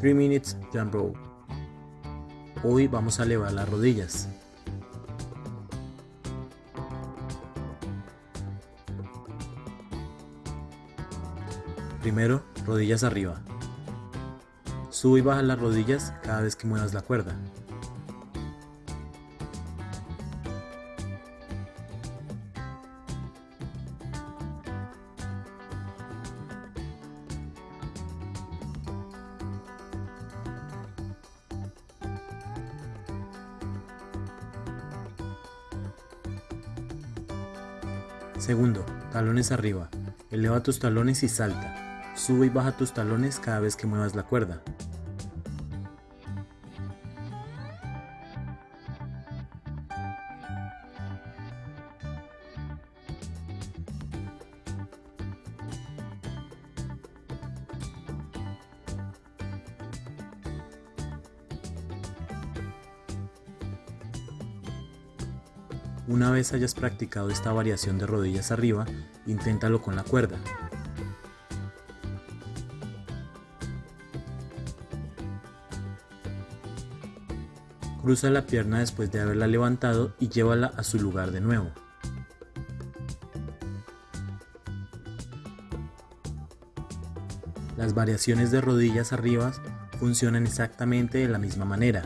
3 Minutes Jump Rope. Hoy vamos a elevar las rodillas. Primero, rodillas arriba. Sube y baja las rodillas cada vez que muevas la cuerda. Segundo, talones arriba. Eleva tus talones y salta. Sube y baja tus talones cada vez que muevas la cuerda. Una vez hayas practicado esta variación de rodillas arriba, inténtalo con la cuerda. Cruza la pierna después de haberla levantado y llévala a su lugar de nuevo. Las variaciones de rodillas arriba funcionan exactamente de la misma manera,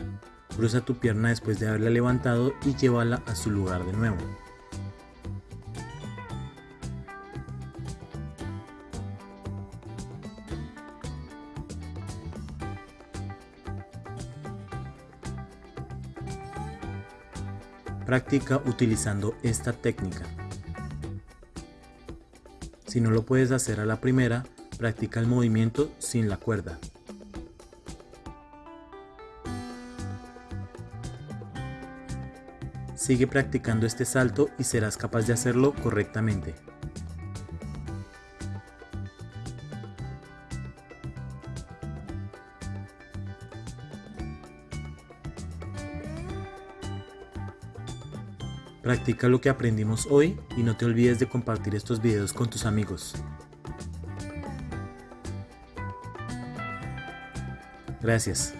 Cruza tu pierna después de haberla levantado y llévala a su lugar de nuevo. Practica utilizando esta técnica. Si no lo puedes hacer a la primera, practica el movimiento sin la cuerda. Sigue practicando este salto y serás capaz de hacerlo correctamente. Practica lo que aprendimos hoy y no te olvides de compartir estos videos con tus amigos. Gracias.